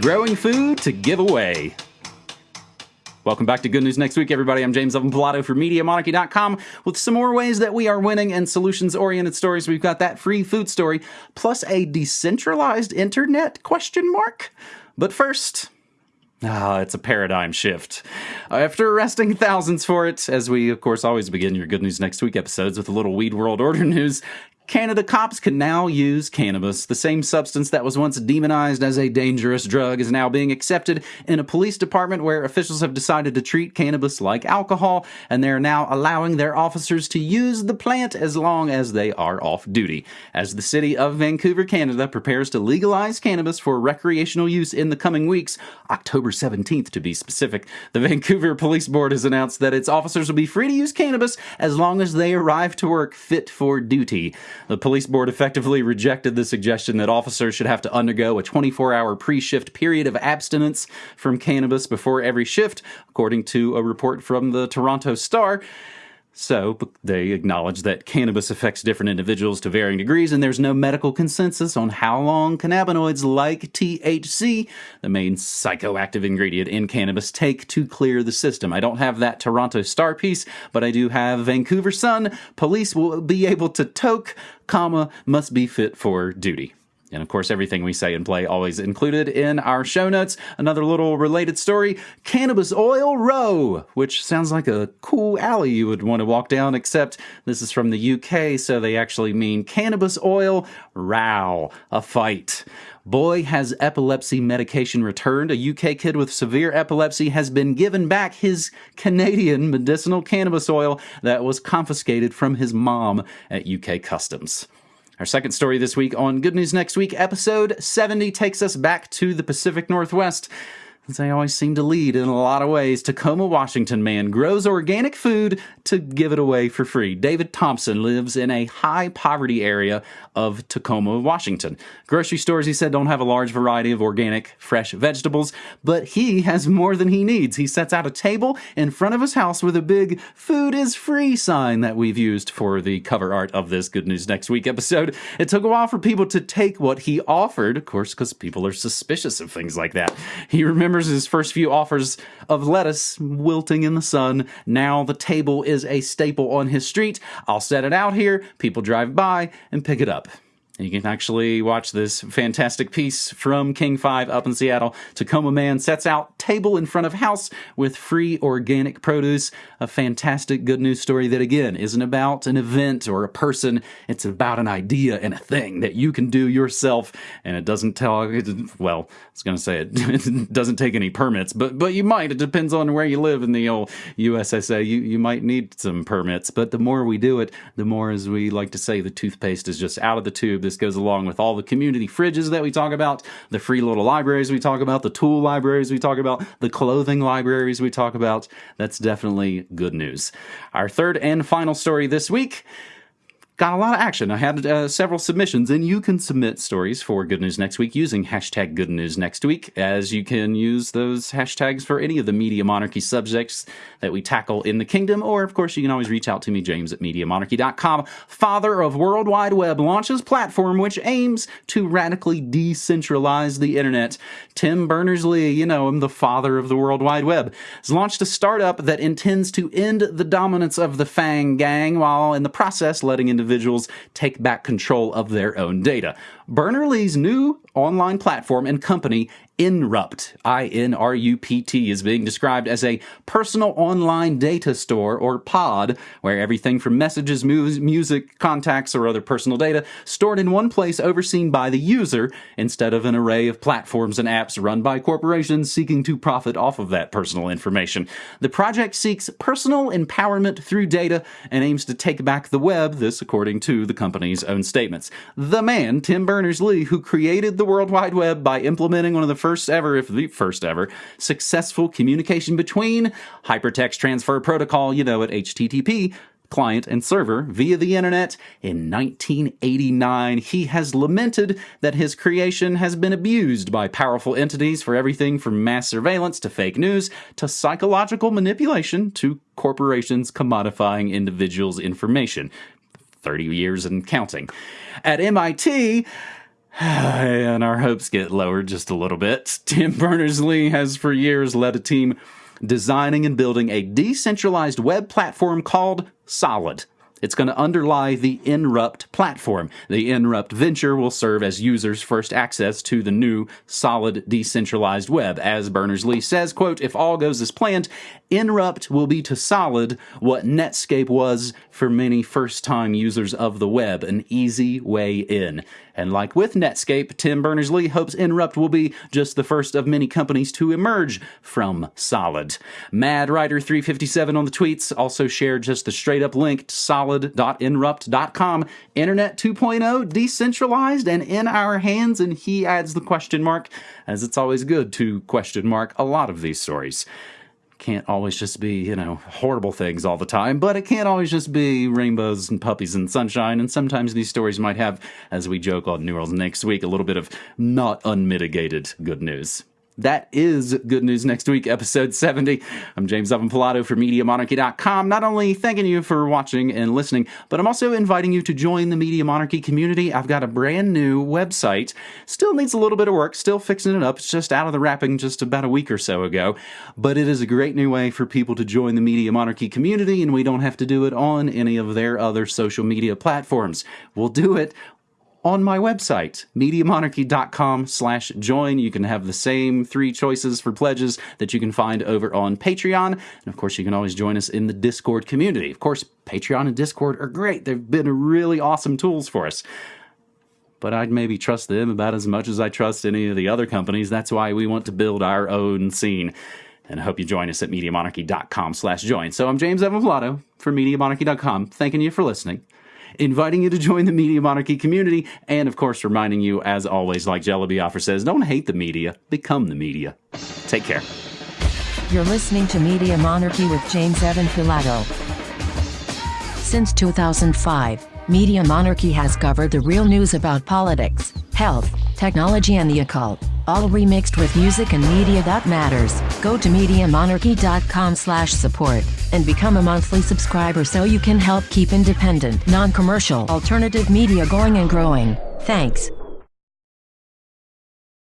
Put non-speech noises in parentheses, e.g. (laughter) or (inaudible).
growing food to give away. Welcome back to Good News Next Week, everybody. I'm James Evan Pilato for MediaMonarchy.com with some more ways that we are winning and solutions oriented stories. We've got that free food story plus a decentralized internet question mark. But first, Ah, it's a paradigm shift. After arresting thousands for it, as we, of course, always begin your Good News Next Week episodes with a little Weed World Order news, Canada cops can now use cannabis. The same substance that was once demonized as a dangerous drug is now being accepted in a police department where officials have decided to treat cannabis like alcohol, and they're now allowing their officers to use the plant as long as they are off duty. As the city of Vancouver, Canada prepares to legalize cannabis for recreational use in the coming weeks, October 17th to be specific, the (laughs) Vancouver Police Board has announced that its officers will be free to use cannabis as long as they arrive to work fit for duty. The police board effectively rejected the suggestion that officers should have to undergo a 24 hour pre shift period of abstinence from cannabis before every shift, according to a report from the Toronto Star. So they acknowledge that cannabis affects different individuals to varying degrees, and there's no medical consensus on how long cannabinoids like THC, the main psychoactive ingredient in cannabis, take to clear the system. I don't have that Toronto Star piece, but I do have Vancouver Sun. Police will be able to toke, comma, must be fit for duty. And of course, everything we say and play always included in our show notes. Another little related story Cannabis Oil Row, which sounds like a cool alley you would want to walk down, except this is from the UK, so they actually mean Cannabis Oil Row, a fight. Boy has epilepsy medication returned. A UK kid with severe epilepsy has been given back his Canadian medicinal cannabis oil that was confiscated from his mom at UK Customs. Our second story this week on Good News Next Week, episode 70, takes us back to the Pacific Northwest they always seem to lead in a lot of ways. Tacoma, Washington man grows organic food to give it away for free. David Thompson lives in a high poverty area of Tacoma, Washington. Grocery stores, he said, don't have a large variety of organic, fresh vegetables, but he has more than he needs. He sets out a table in front of his house with a big food is free sign that we've used for the cover art of this Good News Next Week episode. It took a while for people to take what he offered, of course, because people are suspicious of things like that. He remembers remembers his first few offers of lettuce wilting in the sun. Now the table is a staple on his street. I'll set it out here. People drive by and pick it up. You can actually watch this fantastic piece from King 5 up in Seattle. Tacoma man sets out table in front of house with free organic produce. A fantastic good news story that, again, isn't about an event or a person. It's about an idea and a thing that you can do yourself. And it doesn't tell, well, I was going to say it, it (laughs) doesn't take any permits, but but you might. It depends on where you live in the old USSA. You, you might need some permits. But the more we do it, the more, as we like to say, the toothpaste is just out of the tube this goes along with all the community fridges that we talk about, the free little libraries we talk about, the tool libraries we talk about, the clothing libraries we talk about. That's definitely good news. Our third and final story this week got a lot of action. I had uh, several submissions, and you can submit stories for Good News Next Week using hashtag Good News Next Week, as you can use those hashtags for any of the media monarchy subjects that we tackle in the kingdom. Or, of course, you can always reach out to me, James at MediaMonarchy.com. Father of World Wide Web launches platform which aims to radically decentralize the internet. Tim Berners-Lee, you know him, the father of the World Wide Web, has launched a startup that intends to end the dominance of the FAANG Gang while in the process letting individuals individuals take back control of their own data. Berners-Lee's new online platform and company Inrupt, I N R U P T, is being described as a personal online data store or pod, where everything from messages, music, contacts, or other personal data stored in one place overseen by the user instead of an array of platforms and apps run by corporations seeking to profit off of that personal information. The project seeks personal empowerment through data and aims to take back the web, this according to the company's own statements. The man, Tim Berners-Lee, who created the World Wide Web by implementing one of the first ever, if the first ever, successful communication between hypertext transfer protocol, you know it, HTTP, client and server via the internet in 1989. He has lamented that his creation has been abused by powerful entities for everything from mass surveillance to fake news to psychological manipulation to corporations commodifying individuals' information. 30 years and counting. At MIT, (sighs) and our hopes get lowered just a little bit. Tim Berners Lee has for years led a team designing and building a decentralized web platform called Solid. It's going to underlie the Inrupt platform. The Inrupt venture will serve as users' first access to the new solid decentralized web. As Berners-Lee says, quote, if all goes as planned, Inrupt will be to solid what Netscape was for many first-time users of the web, an easy way in. And like with Netscape, Tim Berners-Lee hopes Inrupt will be just the first of many companies to emerge from Solid. Mad Rider 357 on the tweets also shared just the straight up link to solid.inrupt.com. Internet 2.0 decentralized and in our hands, and he adds the question mark, as it's always good to question mark a lot of these stories can't always just be, you know, horrible things all the time, but it can't always just be rainbows and puppies and sunshine. And sometimes these stories might have, as we joke on New World next week, a little bit of not unmitigated good news. That is Good News Next Week, episode 70. I'm James Evan Pilato for MediaMonarchy.com. Not only thanking you for watching and listening, but I'm also inviting you to join the Media Monarchy community. I've got a brand new website. Still needs a little bit of work, still fixing it up. It's just out of the wrapping just about a week or so ago. But it is a great new way for people to join the Media Monarchy community, and we don't have to do it on any of their other social media platforms. We'll do it on my website, MediaMonarchy.com slash join. You can have the same three choices for pledges that you can find over on Patreon. And of course, you can always join us in the Discord community. Of course, Patreon and Discord are great. They've been really awesome tools for us. But I'd maybe trust them about as much as I trust any of the other companies. That's why we want to build our own scene. And I hope you join us at MediaMonarchy.com slash join. So I'm James Evan Pilato for MediaMonarchy.com, thanking you for listening inviting you to join the Media Monarchy community, and of course, reminding you, as always, like Jello Biafra says, don't hate the media, become the media. Take care. You're listening to Media Monarchy with James Evan Pilato. Since 2005, Media Monarchy has covered the real news about politics, health, technology, and the occult all remixed with music and media that matters. Go to MediaMonarchy.com slash support and become a monthly subscriber so you can help keep independent, non-commercial, alternative media going and growing. Thanks.